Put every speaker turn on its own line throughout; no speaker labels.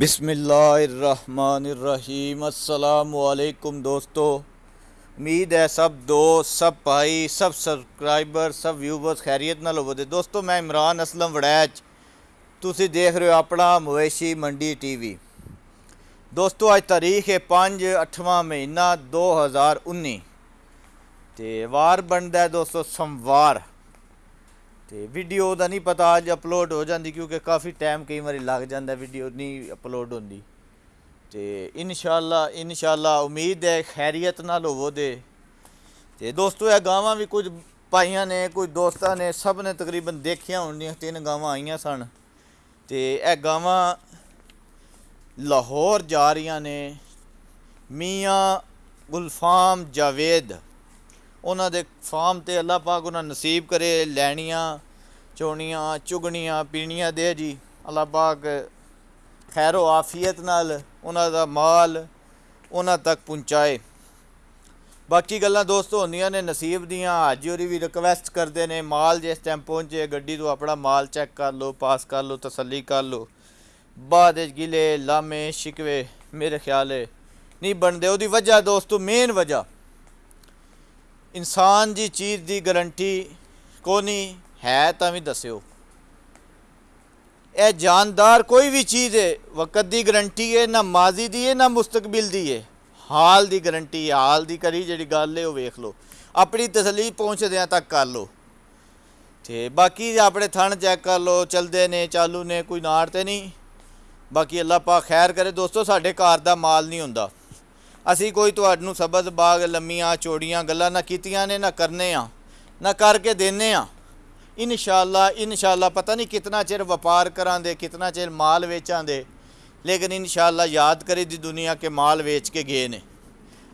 بسم اللہ الرحمن الرحیم۔ السلام علیکم دوستو۔ امید ہے سب دوست، سب بھائی، سب سبسکرائبر، سب ویورز خیریت نال ہوو دے۔ دوستو، میں عمران اسلم وڑیچ۔ تسی دیکھ رہے ہو اپنا مویشی منڈی ٹی وی۔ دوستو، آج تاریخ ہے پانچ اٹھواں مہینہ دو ہزار انی تے وار بندا تے ویڈیو دا نہیں پتا آج اپلوڈ ہو جاندی کیونکہ کافی ٹائم کئی مری لگ جات ویڈیو نہیں اپلوڈ ہوندی تے انشاءاللہ انشاءاللہ امید ہے خیریت نہ لوگو دے تے دوستو ہے گاما بھی کچھ پائیاں نے کچھ دوستہ نے سب نے تقریباً دیکھیا ہیں تین گاما آئی سن تے اے گاما لاہور جا رہی نے میاں گلفام جاوید انہوں کے فام تاک انہوں نے نصیب کرے لینیاں ਚੋਣੀਆਂ ਚੁਗਣੀਆਂ ਪੀਣੀਆਂ ਦੇ ਜੀ ਅੱਲਾਹ ਪਾਕ ਖੈਰੋ ਆਫੀਅਤ ਨਾਲ ਉਹਨਾਂ ਦਾ ਮਾਲ ਉਹਨਾਂ ਤੱਕ ਪਹੁੰਚਾਏ ਬਾਕੀ ਗੱਲਾਂ ਦੋਸਤੋ ਹੁੰਦੀਆਂ ਨੇ ਨਸੀਬ ਦੀਆਂ ਹਾਜੀ ਹੋਰੀ ਵੀ ਰਿਕਵੈਸਟ ਕਰਦੇ ਨੇ ਮਾਲ ਜਿਸ ਟਾਈਮ ਪਹੁੰਚੇ ਗੱਡੀ ਤੋਂ ਆਪਣਾ ਮਾਲ ਚੈੱਕ ਕਰ ਲਓ ਪਾਸ ਕਰ ਲਓ ਤਸੱਲੀ ਕਰ ਲਓ ਬਾਅਦ ਵਿੱਚ ਗਿਲੇ ਲਾਮੇ ਸ਼ਿਕਵੇ ਮੇਰੇ ਖਿਆਲ ਹੈ ਨਹੀਂ ਬਣਦੇ ਉਹਦੀ ਵਜ੍ਹਾ ਦੋਸਤੋ ਮੇਨ ਵਜ੍ਹਾ ਇਨਸਾਨ ਦੀ ਚੀਜ਼ ਦੀ ਗਾਰੰਟੀ ਕੋਨੀ ہے تو بھی دسو اے جاندار کوئی بھی چیز ہے، وقت دی گرنٹی ہے، نہ ماضی دی ہے، نہ مستقبل دی ہے۔ حال دی گرنٹی ہے، حال دی کری جی گال لے ہو ویخ لو۔ اپنی تسلیف پہنچ دیا تک کر لو۔ تو باقی اپنے تھن چیک کر لو چل دے نے، چالو نے، کوئی نارتے نہیں۔ باقی اللہ پا خیر کرے۔ دوستو ساڑھے کاردہ مال نہیں ہوندہ اسی کوئی تو اڈنو سبز، باغ، لمیاں، چوڑیاں گلہ نہ کیتیاں نے، نہ کرنے ہاں نہ کر کے دینے ہاں انشاءاللہ انشاءاللہ، پتہ نہیں کتنا چیر وپار کران دے کتنا چیر مال ویچان دے لیکن انشاءاللہ یاد اللہ دی جی دنیا کے مال ویچ کے گئے نے۔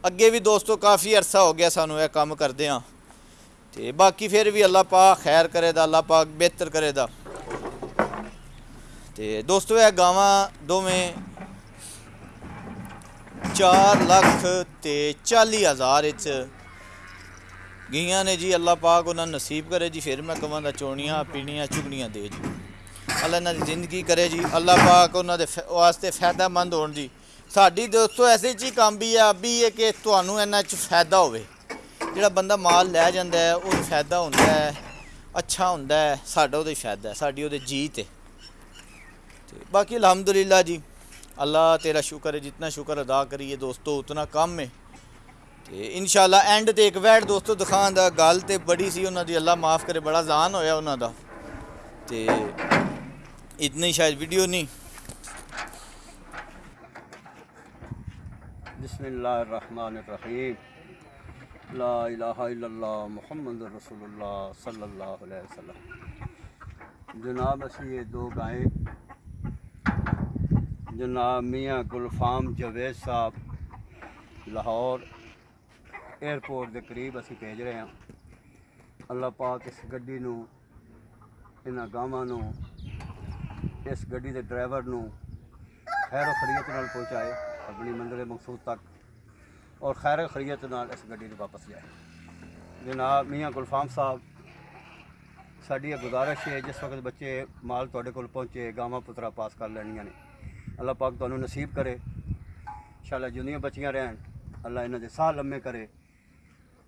اگے بھی دوستو، کافی عرصہ ہو گیا سانو ہے کام کر دیا ہاں۔ باقی پھر بھی اللہ پاک خیر کرے دا، اللہ پاک بہتر کرے دا۔ دوستو ہے گاما دو میں چار لکھ تے چالی ہزار اچھ ਗਈਆਂ ਨੇ ਜੀ ਅੱਲਾਹ ਪਾਕ ਉਹਨਾਂ ਨੂੰ ਨਸੀਬ ਕਰੇ ਜੀ ਫਿਰ ਮੈਂ ਕਵਾਂ ਦਾ ਚੋਣੀਆਂ ਪੀਣੀਆਂ ਚੁਗਣੀਆਂ ਦੇ ਜੀ ਅੱਲਾਹ ਇਹਨਾਂ ਦੀ ਜ਼ਿੰਦਗੀ ਕਰੇ ਜੀ ਅੱਲਾਹ ਪਾਕ ਉਹਨਾਂ ਦੇ ਫ- ਵਾਸਤੇ ਫਾਇਦਾਮੰਦ ਹੋਣ ਜੀ ਸਾਡੀ ਦੋਸਤੋ ਐਸੇ ਚ ਹੀ ਕੰਮ ਵੀ ਆ ਵੀ ਹੈ ਕਿ ਤੁਹਾਨੂੰ ਇਹਨਾਂ ਚ ਫਾਇਦਾ ਹੋਵੇ ਜਿਹੜਾ ਬੰਦਾ ਮਾਲ ਲੈ ਜਾਂਦਾ ਹੈ ਉਹਨੂੰ ਫਾਇਦਾ ਹੁੰਦਾ ਹੈ ਅੱਛਾ ਹੁੰਦਾ ਹੈ ਸਾਡਾ ਉਹਦੇ ਫਾਇਦਾ ਹੈ ਸਾਡੀ ਉਹਦੇ ਜੀਤ ਹੈ ਤੇ ਬਾਕੀ ਅਲਹਮਦੁਲਿਲਾ ਜੀ ਅੱਲਾਹ ਤੇਰਾ ਸ਼ੁਕਰ ਹੈ ਜਿੰਨਾ ਸ਼ੁਕਰ ਅਦਾ ਕਰੀਏ ਤੇ ਇਨਸ਼ਾਅੱਲਾ ਐਂਡ ਤੇ ਇੱਕ ਵੈਟ ਦੋਸਤੋ ਦਿਖਾਉਣ ਦਾ ਗੱਲ ਤੇ ਬੜੀ ਸੀ ਉਹਨਾਂ ਦੀ ਅੱਲਾ ਮਾਫ ਕਰੇ ਬੜਾ ਜ਼ਾਨ ਹੋਇਆ ਉਹਨਾਂ ਦਾ ਤੇ ਇਤਨੀ ਸ਼ਾਇਦ ਵੀਡੀਓ ਨਹੀਂ
بسم اللہ الرحمن الرحیم لا الہ الا اللہ محمد رسول اللہ صلی اللہ علیہ وسلم جناب اسی یہ دو گائیں جناب میاں گلفام جوید صاحب لاہور ایئرپورٹ کے قریب اسی بھیج رہے ہیں اللہ پاک اس گڈی نو انہاں گاواں نو اس گڈی دے ڈرائیور نو خیر و خریت نال پہنچائے اپنی منزل مقصود تک اور خیر و خریت نال اس گڈی نو واپس جائے جناب میاں گلفام صاحب ਸਾਡੀ ਇਹ ਗੁਜ਼ਾਰਿਸ਼ ਹੈ ਜਿਸ ਵਕਤ ਬੱਚੇ ਮਾਲ ਤੁਹਾਡੇ ਕੋਲ ਪਹੁੰਚੇ ਗਾਵਾਂ ਪੁੱਤਰਾ ਪਾਸ ਕਰ ਲੈਣੀਆਂ ਨੇ ਅੱਲਾਹ ਪਾਕ ਤੁਹਾਨੂੰ ਨਸੀਬ ਕਰੇ ਇਨਸ਼ਾਅੱਲਾ ਜਿੰਨੀਆਂ ਬੱਚੀਆਂ ਰਹਿਣ ਅੱਲਾਹ ਇਹਨਾਂ ਦੇ ਸਾਹ ਲੰਮੇ ਕਰੇ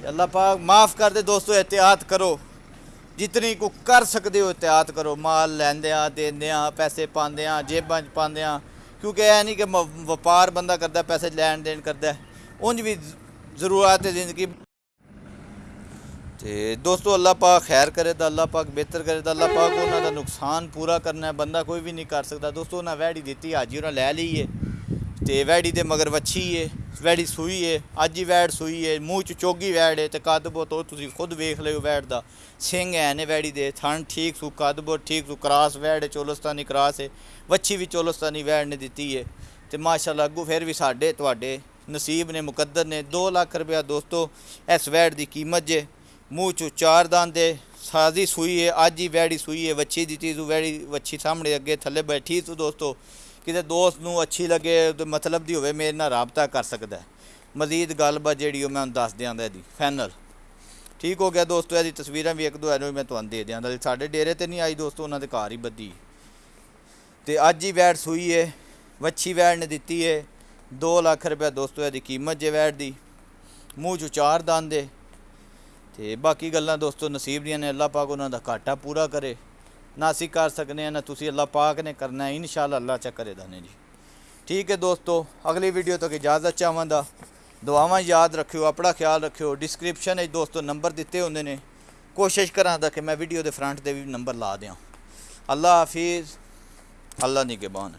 ਤੇ
ਅੱਲਾ ਪਾਕ ਮਾਫ ਕਰ ਦੇ ਦੋਸਤੋ ਇhtiyat ਕਰੋ ਜਿਤਨੀ ਕੋ ਕਰ ਸਕਦੇ ਹੋ ਇhtiyat ਕਰੋ ਮਾਲ ਲੈਂਦੇ ਆ ਦਿੰਦੇ ਆ ਪੈਸੇ ਪਾਉਂਦੇ ਆ ਜੇਬਾਂ 'ਚ ਪਾਉਂਦੇ ਆ ਕਿਉਂਕਿ ਇਹ ਨਹੀਂ ਕਿ ਮ- ਵਪਾਰ ਬੰਦਾ ਕਰਦਾ ਪੈਸੇ ਲੈਣ ਦੇਣ ਕਰਦਾ ਉਂਝ ਵੀ ਜ਼- ਜ਼ਰੂਰਤ ਹੈ ਜ਼ਿੰਦਗੀ ਤੇ ਦੋਸਤੋ ਅੱਲਾਹ ਪਾਕ ਖੈਰ ਕਰੇ ਤਾਂ ਅੱਲਾਹ ਪਾਕ ਬਿਹਤਰ ਕਰੇ ਤਾਂ ਅੱਲਾਹ ਪਾਕ ਉਹਨਾਂ ਦਾ ਨੁਕਸਾਨ ਪੂਰਾ ਕਰਨਾ ਹੈ ਬੰਦਾ ਕੋਈ ਵੀ ਨਹੀਂ ਕਰ ਸਕਦਾ ਦੋਸਤੋ ਉਹਨਾਂ ਵਹਿੜੀ ਦਿੱਤੀ ਹਾਜੀ ਉਹਨਾਂ ਲੈ ویڑی سوئی ہے اب ہی ویٹ سوئی ہے موہ چو چوگی ویٹ ہے تو کد بو تو خود ویکھ لیے ویٹ دس ہے ویڑی کے تھن ٹھیک سو کدب ٹھیک سو کراس ویٹ ہے چولستانی کراس ہے وچی بھی چولستانی ویٹ نے دتی ہے تو ماشاء الگو پھر بھی ساڈے تے نصیب نے مقدر نے دو لاکھ روپیہ دستو ایس ویٹ کی قیمت جی موہ چوں چار داند ہے سازی سوئی ہے اب ہی ویڑی سوئی ہے وچی دتی سو ویڑی وچھی سامنے اگیں تھلے ٹھیک سو دوستو کسی دوست نو اچھی لگے تو مطلب دی ہوئے میرے ہونا رابطہ کر سکتا ہے مزید گل بات جیڑی وہ میں دس دیا جی فینل ٹھیک ہو گیا دوستو یہ تصویریں بھی ایک دو میں تا ڈیرے تو نہیں آئی دوستوں کے کار ہی بدھی تو اج ہی ویڈ سوئی ہے وچھی ویڈ نے دیتی ہے دو لاکھ روپیہ دوستوں یہ قیمت جی ویڈ دی منہ چار دان دے تو باقی گلیں دوستوں نصیب دیا نے اللہ پاک انہوں کا کاٹا پورا کرے ਨਾ ਅਸੀਂ ਕਰ ਸਕਨੇ ਆ ਨਾ ਤੁਸੀਂ ਅੱਲਾਹ ਪਾਕ ਨੇ ਕਰਨਾ ਹੈ ਇਨਸ਼ਾਅੱਲਾ ਅੱਲਾਹ ਚਾ ਕਰੇ ਦਾਨੇ ਜੀ ਠੀਕ ਹੈ ਦੋਸਤੋ ਅਗਲੀ ਵੀਡੀਓ ਤੱਕ ਇਜਾਜ਼ਤ ਚਾਹਾਂਗਾ ਦੁਆਵਾਂ ਯਾਦ ਰੱਖਿਓ ਆਪਣਾ ਖਿਆਲ ਰੱਖਿਓ ਡਿਸਕ੍ਰਿਪਸ਼ਨ ਵਿੱਚ ਦੋਸਤੋ ਨੰਬਰ ਦਿੱਤੇ ਹੁੰਦੇ ਨੇ ਕੋਸ਼ਿਸ਼ ਕਰਾਂਗਾ ਕਿ ਮੈਂ ਵੀਡੀਓ ਦੇ ਫਰੰਟ ਤੇ ਵੀ ਨੰਬਰ ਲਾ ਦਿਆਂ ਅੱਲਾ ਹਾਫਿਜ਼ ਅੱਲਾ ਨਿਗਹਿਬਾਨ